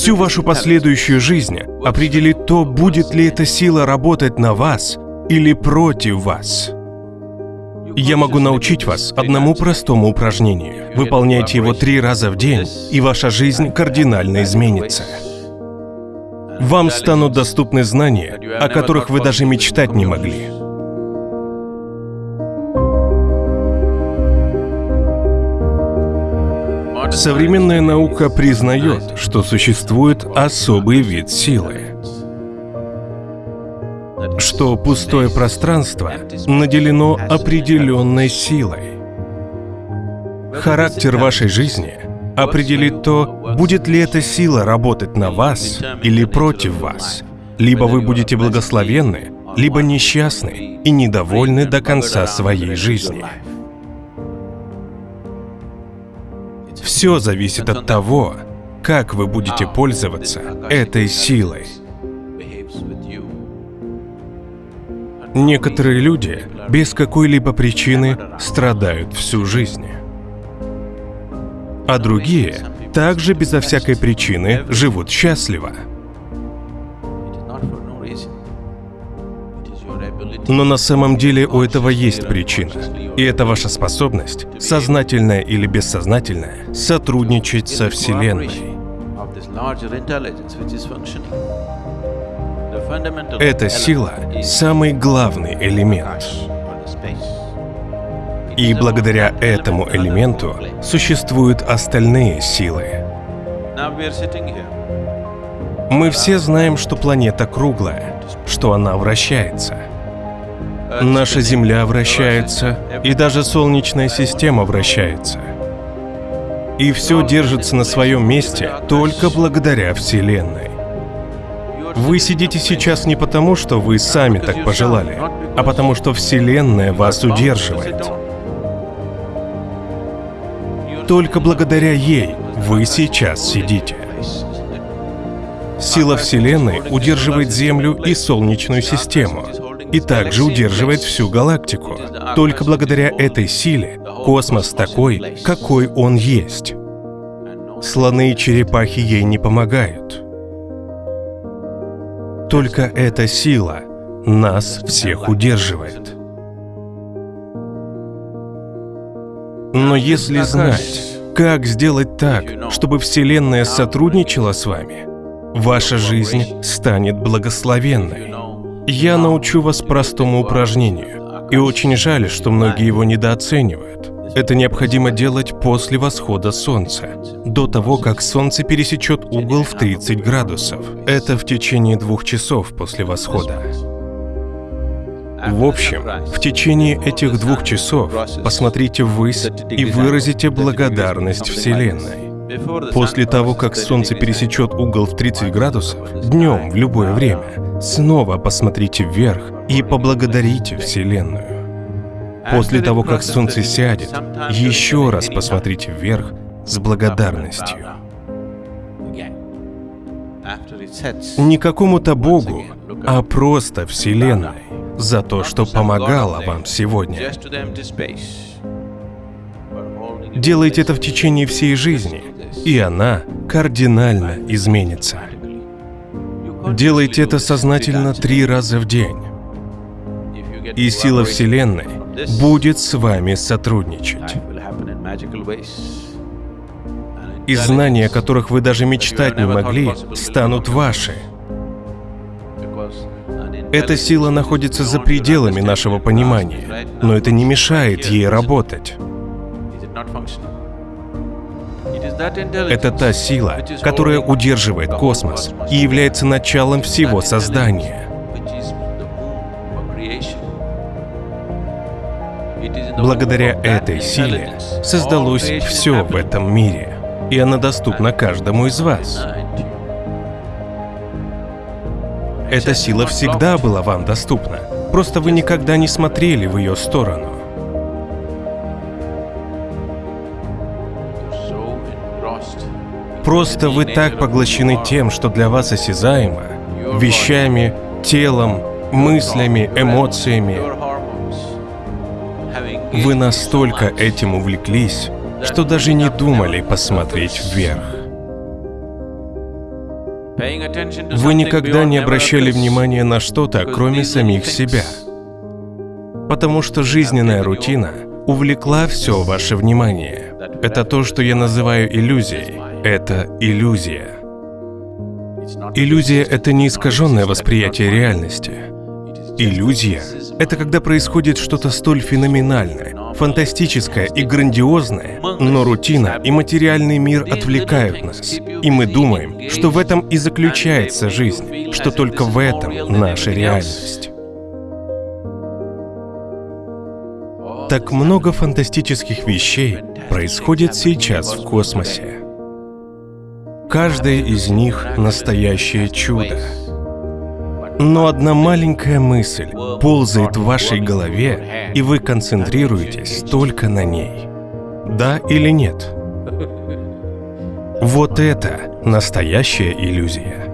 Всю вашу последующую жизнь определит то, будет ли эта сила работать на вас или против вас. Я могу научить вас одному простому упражнению. Выполняйте его три раза в день, и ваша жизнь кардинально изменится. Вам станут доступны знания, о которых вы даже мечтать не могли. Современная наука признает, что существует особый вид силы. Что пустое пространство наделено определенной силой. Характер вашей жизни определит то, будет ли эта сила работать на вас или против вас. Либо вы будете благословенны, либо несчастны и недовольны до конца своей жизни. Все зависит от того, как вы будете пользоваться этой силой. Некоторые люди без какой-либо причины страдают всю жизнь. А другие также безо всякой причины живут счастливо. Но на самом деле у этого есть причина. И это ваша способность, сознательная или бессознательная, сотрудничать со Вселенной. Эта сила — самый главный элемент. И благодаря этому элементу существуют остальные силы. Мы все знаем, что планета круглая, что она вращается — Наша Земля вращается, и даже Солнечная система вращается. И все держится на своем месте только благодаря Вселенной. Вы сидите сейчас не потому, что вы сами так пожелали, а потому что Вселенная вас удерживает. Только благодаря ей вы сейчас сидите. Сила Вселенной удерживает Землю и Солнечную систему, и также удерживает всю галактику. Только благодаря этой силе космос такой, какой он есть. Слоны и черепахи ей не помогают. Только эта сила нас всех удерживает. Но если знать, как сделать так, чтобы Вселенная сотрудничала с вами, ваша жизнь станет благословенной. Я научу вас простому упражнению. И очень жаль, что многие его недооценивают. Это необходимо делать после восхода солнца, до того, как солнце пересечет угол в 30 градусов. Это в течение двух часов после восхода. В общем, в течение этих двух часов посмотрите ввысь и выразите благодарность Вселенной. После того, как Солнце пересечет угол в 30 градусов, днем в любое время, Снова посмотрите вверх и поблагодарите Вселенную. После того, как солнце сядет, еще раз посмотрите вверх с благодарностью. Не какому-то Богу, а просто Вселенной за то, что помогала вам сегодня. Делайте это в течение всей жизни, и она кардинально изменится. Делайте это сознательно три раза в день. И сила Вселенной будет с вами сотрудничать. И знания, о которых вы даже мечтать не могли, станут ваши. Эта сила находится за пределами нашего понимания, но это не мешает ей работать. Это та сила, которая удерживает космос и является началом всего создания. Благодаря этой силе создалось все в этом мире, и она доступна каждому из вас. Эта сила всегда была вам доступна, просто вы никогда не смотрели в ее сторону. Просто вы так поглощены тем, что для вас осязаемо, вещами, телом, мыслями, эмоциями. Вы настолько этим увлеклись, что даже не думали посмотреть вверх. Вы никогда не обращали внимания на что-то, кроме самих себя. Потому что жизненная рутина увлекла все ваше внимание. Это то, что я называю иллюзией. Это иллюзия. Иллюзия — это не искаженное восприятие реальности. Иллюзия — это когда происходит что-то столь феноменальное, фантастическое и грандиозное, но рутина и материальный мир отвлекают нас, и мы думаем, что в этом и заключается жизнь, что только в этом наша реальность. Так много фантастических вещей происходит сейчас в космосе. Каждая из них — настоящее чудо. Но одна маленькая мысль ползает в вашей голове, и вы концентрируетесь только на ней. Да или нет? Вот это настоящая иллюзия.